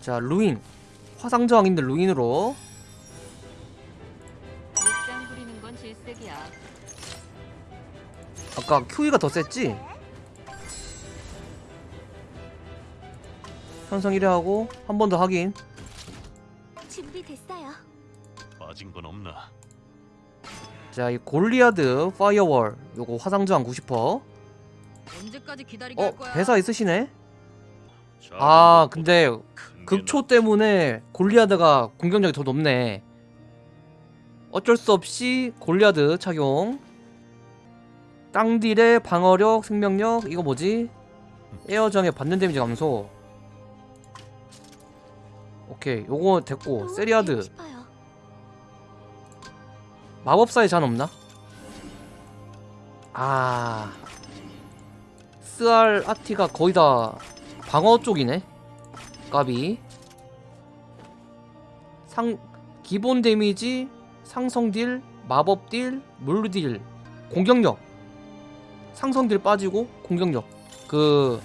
자 루인 화상저항인데 루인으로. 아까 QE가 더 셌지? 현성 1회 하고 한 번 더 확인 준비됐어요. 빠진 건 없나? 자이 골리아드 파이어월 요거 화상저항 90% 언제까지 기다리게 어 할 거야? 대사 있으시네? 아 근데 극초 때문에 골리아드가 공격력이 더 높네 어쩔 수 없이 골리아드 착용 땅딜의 방어력, 생명력 이거 뭐지? 에어정에 받는 데미지 감소 오케이 요거 됐고 또 세리아드. 마법사의 잔 없나? 아 스알 아티가 거의 다 방어 쪽이네 까비 상 기본 데미지 상성 딜 마법 딜 물리 딜 공격력. 상성 딜 빠지고 공격력. 그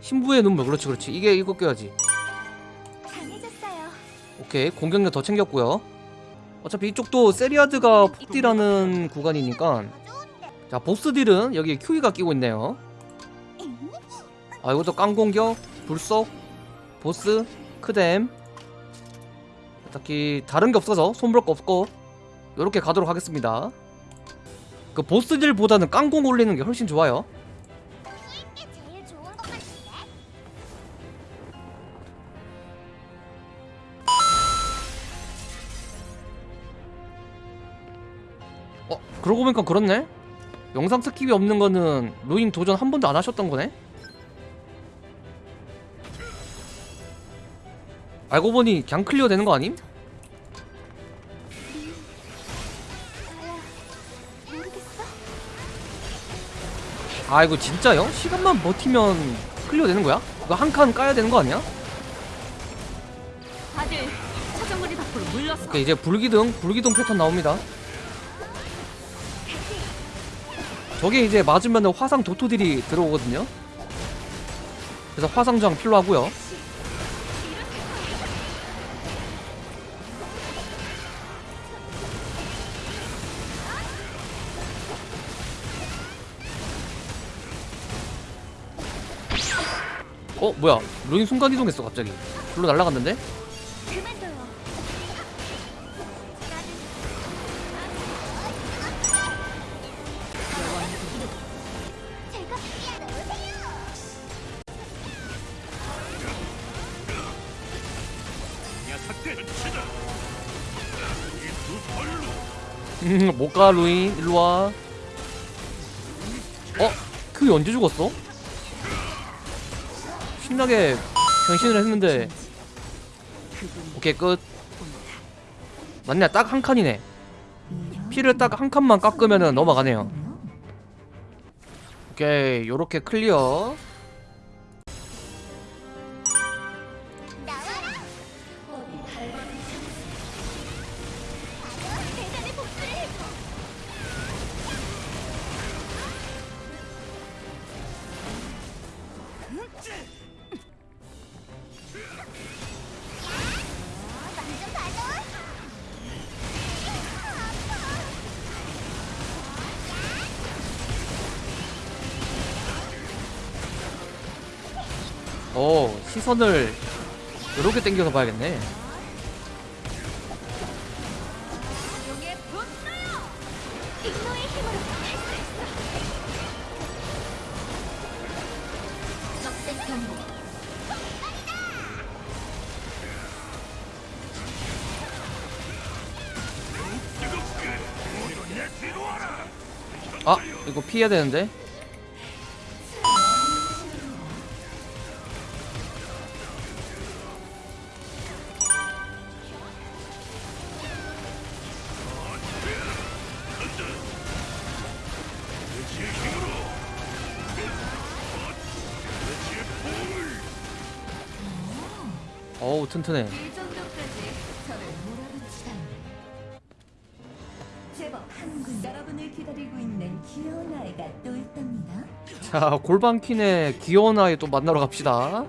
신부의 눈물. 그렇지 그렇지. 이게 이거 껴야지. 강해졌어요. 오케이. 공격력 더 챙겼고요. 어차피 이쪽도 세리아드가 폭딜하는 구간이니까. 자 보스딜은 여기 큐이가 끼고 있네요. 아 이것도 깡공격 불속 보스 크뎀. 딱히 다른 게 없어서 손볼 거 없고 요렇게 가도록 하겠습니다. 그 보스딜보다는 깡공 올리는 게 훨씬 좋아요. 어 그러고 보니까 그렇네? 영상 skip이 없는 거는 루인 도전 한 번도 안 하셨던 거네 알고 보니 그냥 clear 되는 거 아님? 아 이거 진짜요? 시간만 버티면 clear 되는 거야? 이거 한 칸 까야 되는 거 아니야? 다들 사정거리 밖으로 물렀어. 오케이 이제 불기둥 불기둥 패턴 나옵니다 저게 이제 맞으면 화상 도토딜이 들어오거든요 그래서 화상저항 필요하고요 어 뭐야? 루인 순간 이동했어 갑자기. 불로 발로 음, 못가 루인. 일로와. 어? 그게 언제 죽었어? 신나게 변신을 했는데. 오케이 끝. 맞네 딱한 칸이네. 피를 딱 한 칸만 깎으면 넘어가네요. 오케이 요렇게 클리어 오 시선을 요렇게 당겨서 봐야겠네. 아 이거 피해야 되는데 또 있답니다. 자 골반킨의 귀여운 아이 또 만나러 갑시다